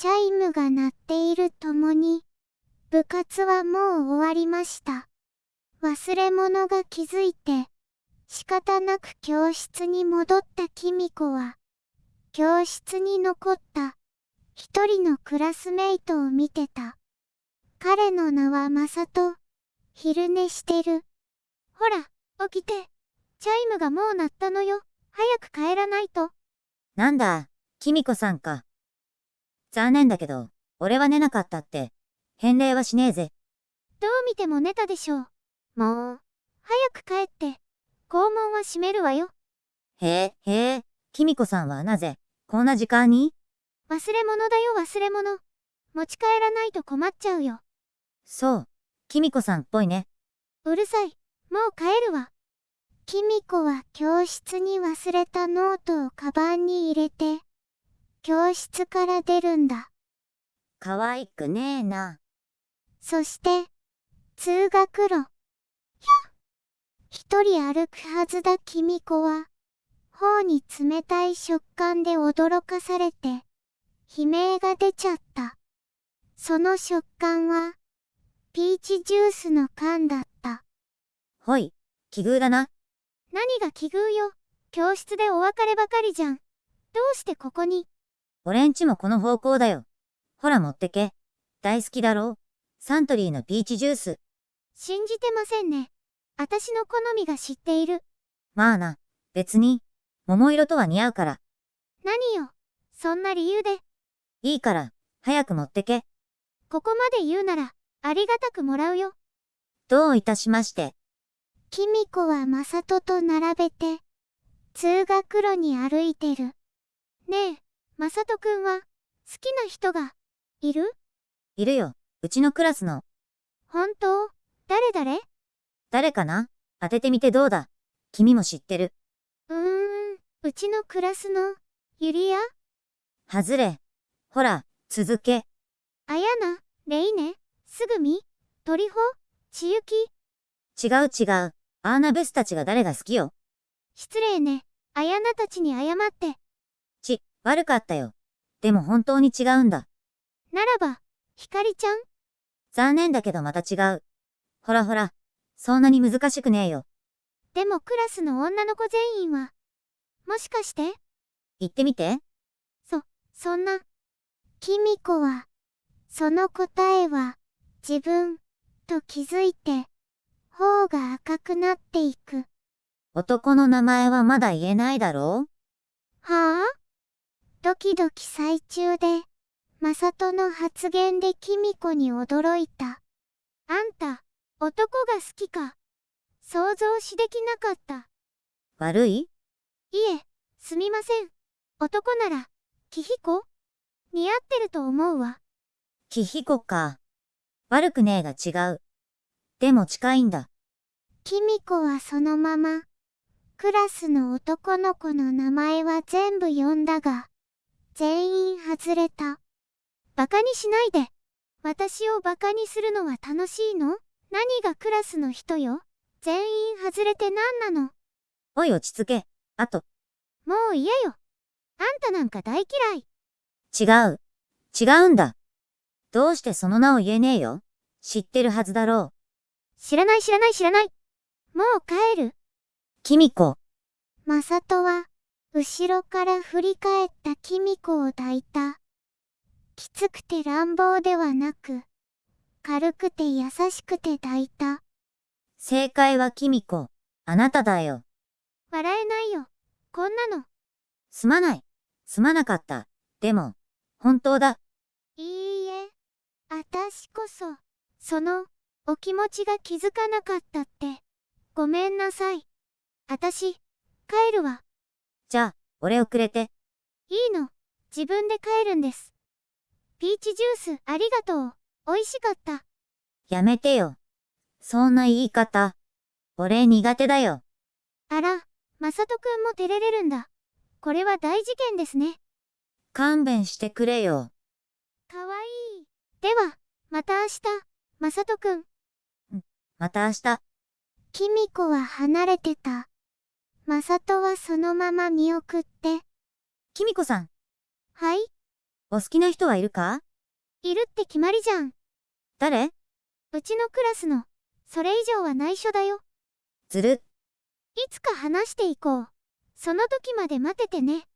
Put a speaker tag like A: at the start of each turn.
A: チャイムが鳴っているともに、部活はもう終わりました。忘れ物が気づいて、仕方なく教室に戻ったキミコは、教室に残った一人のクラスメイトを見てた。彼の名はマサト。昼寝してる。ほら、起きて。チャイムがもう鳴ったのよ。早く帰らないと。
B: なんだ、キミコさんか。残念だけど、俺は寝なかったって、返礼はしねえぜ。
A: どう見ても寝たでしょう。もう、早く帰って。校門は閉めるわよ。
B: へえ、へえ、キミコさんはなぜ、こんな時間に？
A: 忘れ物だよ忘れ物。持ち帰らないと困っちゃうよ。
B: そう、キミコさんっぽいね。
A: うるさい。もう帰るわ。キミコは教室に忘れたノートをカバンに入れて、教室から出るんだ。
B: 可愛くねえな。
A: そして、通学路。ひゃ一人歩くはずだキミコは、頬に冷たい触感で驚かされて、悲鳴が出ちゃった。その食感は、ピーチジュースの缶だった。
B: ほい、奇遇だな。
A: 何が奇遇よ。教室でお別ればかりじゃん。どうしてここに？
B: 俺んちもこの方向だよ。ほら持ってけ。大好きだろサントリーのピーチジュース。
A: 信じてませんね。私の好みが知っている。
B: まあな、別に、桃色とは似合うから。
A: 何よ。そんな理由で、
B: いいから、早く持ってけ。
A: ここまで言うなら、ありがたくもらうよ。
B: どういたしまして。
A: キミコはマサトと並べて、通学路に歩いてる。ねえ、マサトくんは、好きな人が、いる？
B: いるよ、うちのクラスの。
A: 本当？誰誰
B: 誰かな？当ててみてどうだ？君も知ってる。
A: うーん、うちのクラスの、ユリア？
B: はずれ。ほら、続け。
A: アヤナレイネ？すぐみ？トリホちゆき
B: 違う違う。アーナベスたちが誰が好きよ。
A: 失礼ね。アヤナたちに謝って。
B: ち、悪かったよ。でも本当に違うんだ。
A: ならば、ひかりちゃん？
B: 残念だけどまた違う。ほらほら、そんなに難しくねえよ。
A: でもクラスの女の子全員は、もしかして？
B: 言ってみて。
A: そんな。キミコは、その答えは、自分、と気づいて、頬が赤くなっていく。
B: 男の名前はまだ言えないだろう？
A: はあ？ドキドキ最中で、マサトの発言でキミコに驚いた。あんた、男が好きか？想像しできなかった。
B: 悪い？
A: いえ、すみません。男なら、キヒコ？似合ってると思うわ。
B: キヒコか。悪くねえが違う。でも近いんだ。
A: キミコはそのまま、クラスの男の子の名前は全部呼んだが、全員外れた。バカにしないで。私をバカにするのは楽しいの？何がクラスの人よ？全員外れて何なの？
B: おい落ち着け。あと、
A: もう嫌よ。あんたなんか大嫌い。
B: 違う。違うんだ。どうしてその名を言えねえよ？知ってるはずだろう。
A: 知らない知らない知らない。もう帰る。
B: キミコ。
A: マサトは、後ろから振り返ったキミコを抱いた。きつくて乱暴ではなく、軽くて優しくて抱いた。
B: 正解はキミコ。あなただよ。
A: 笑えないよ。こんなの。
B: すまない。すまなかった。でも、本当だ。
A: いいえ。あたしこそ、その、お気持ちが気づかなかったって。ごめんなさい。あたし、帰るわ。
B: じゃあ、俺をくれて。
A: いいの。自分で帰るんです。ピーチジュースありがとう。美味しかった。
B: やめてよ。そんな言い方。俺苦手だよ。
A: あら、まさとくんも照れれるんだ。これは大事件ですね。
B: 勘弁してくれよ。
A: かわいい。では、また明日、まさとくん。
B: また明日。
A: キミコは離れてた。まさとはそのまま見送って。
B: キミコさん。
A: はい
B: お好きな人はいるか？
A: いるって決まりじゃん。
B: 誰？
A: うちのクラスの。それ以上は内緒だよ。
B: ずる。
A: いつか話していこう。その時まで待っててね。